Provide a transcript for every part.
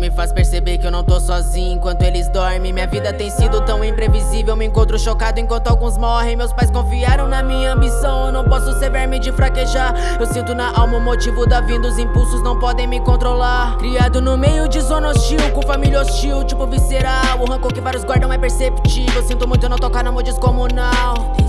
me faz perceber que eu não tô sozinho enquanto eles dormem. Minha vida tem sido tão imprevisível, me encontro chocado enquanto alguns morrem. Meus pais confiaram na minha ambição, eu não posso ser verme de fraquejar. Eu sinto na alma o motivo da vinda, os impulsos não podem me controlar. Criado no meio de zona hostil, com família hostil, tipo visceral. O rancor que vários guardam é perceptível. Sinto muito não tocar no modo descomunal.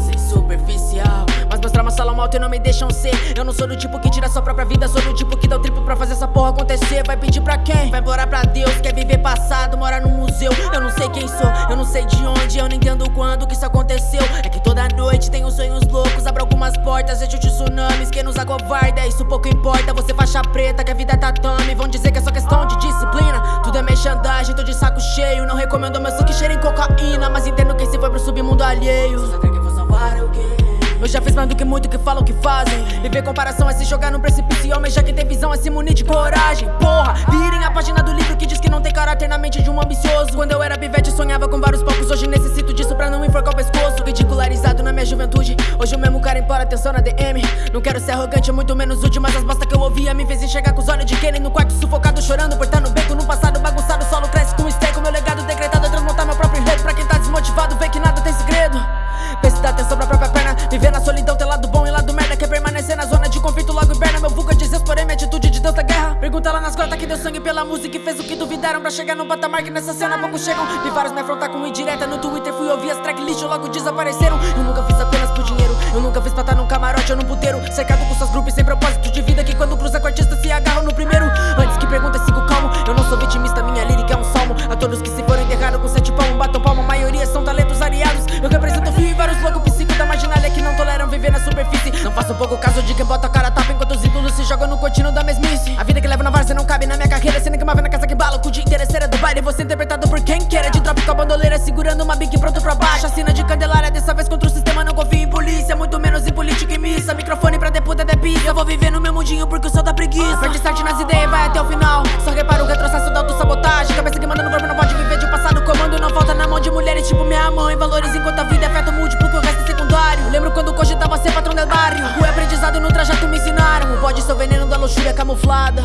Alto e não me deixam ser. Eu não sou do tipo que tira sua própria vida, sou do tipo que dá o triplo pra fazer essa porra acontecer. Vai pedir pra quem? Vai implorar pra Deus. Quer viver passado, morar no museu. Eu não sei quem sou, eu não sei de onde, eu não entendo quando que isso aconteceu. É que toda noite tenho sonhos loucos, abro algumas portas, vejo tsunamis. Quem nos acovarda, isso pouco importa. Você faixa preta, que a vida é tatame. Vão dizer que é só questão de disciplina. Tudo é merchandagem, tô de saco cheio. Não recomendo meu suco cheiro em cocaína. Mas entendo que se foi pro submundo alheio. Só que vou salvar alguém. Eu já fiz mais do que muito que falam que fazem. Viver comparação é se jogar no precipício e almejar quem tem visão é se munir de coragem. Porra, virem a página do livro que diz que não tem caráter na mente de um ambicioso. Quando eu era pivete sonhava com vários palcos. Hoje necessito disso pra não enforcar o pescoço. Ridicularizado na minha juventude. Hoje o mesmo cara impora atenção na DM Não quero ser arrogante, muito menos útil Mas as bosta que eu ouvia me fez enxergar com os olhos de Kenny No quarto sufocado, chorando por estar Pergunta lá nas grotas que deu sangue pela música E fez o que duvidaram pra chegar no patamar Que nessa cena poucos chegam. Vi vários me afrontar com indireta No Twitter fui ouvir as track lixo, logo desapareceram. Eu nunca fiz apenas por dinheiro Eu nunca fiz pra estar num camarote ou num puteiro. Cercado com seus grupos sem propósito de vida Que quando cruza com artista se agarram no primeiro. Antes que pergunta, sigo calmo Eu não sou vitimista, minha lírica é um salmo. A todos que se foram enterrados com sete palmos Batam palma, a maioria são talentos ariados Eu represento fio e vários loucos psíquicos da marginalia Que não toleram viver na superfície. Não faço pouco caso de quem bota a cara tapa Enquanto os ídolos se jogam no cortino ser interpretado por quem queira. De drop com a bandoleira Segurando uma bique pronto pra baixo. Assina de candelária Dessa vez contra o sistema Não confio em polícia Muito menos em política e missa. Microfone pra deputa de Eu vou viver no meu mundinho Porque eu sou da preguiça. Perde start nas ideias Vai até o final. Só repara o retrocesso da autossabotagem. Cabeça que manda no corpo Não pode viver de passado. Comando não falta na mão de mulheres Tipo minha mãe. Valores enquanto a vida é feto múltiplo Que o resto é secundário. Lembro quando cogitava ser patrão del barrio. O aprendizado no trajeto me ensinaram. O bode seu veneno da luxúria camuflada